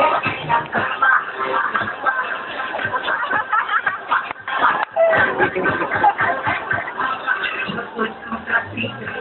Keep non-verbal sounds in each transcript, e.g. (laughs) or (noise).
Thank you.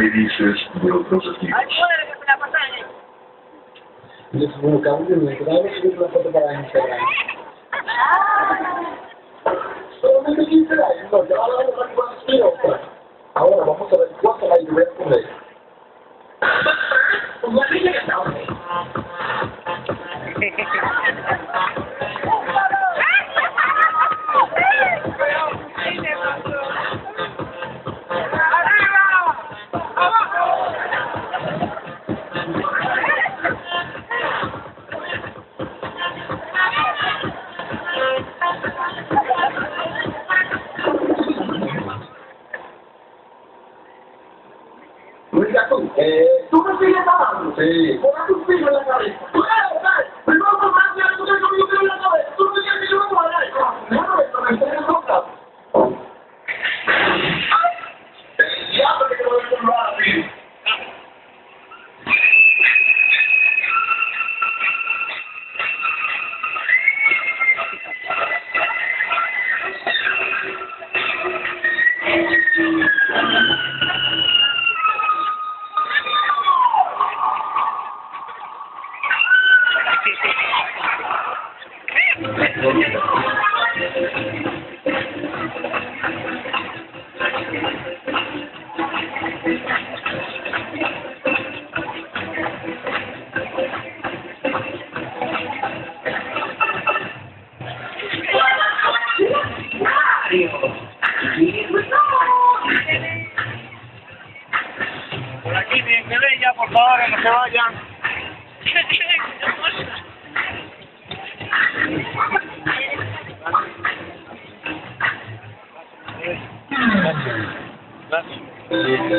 dices los Ahora vamos a ver cuánto. But first, let me get a selfie. Eh, ¿tú me sigues amando? Sí. Pon tu en la cabeza. Por aquí, bien que ya, por favor, que no se vayan. (laughs) Gracias.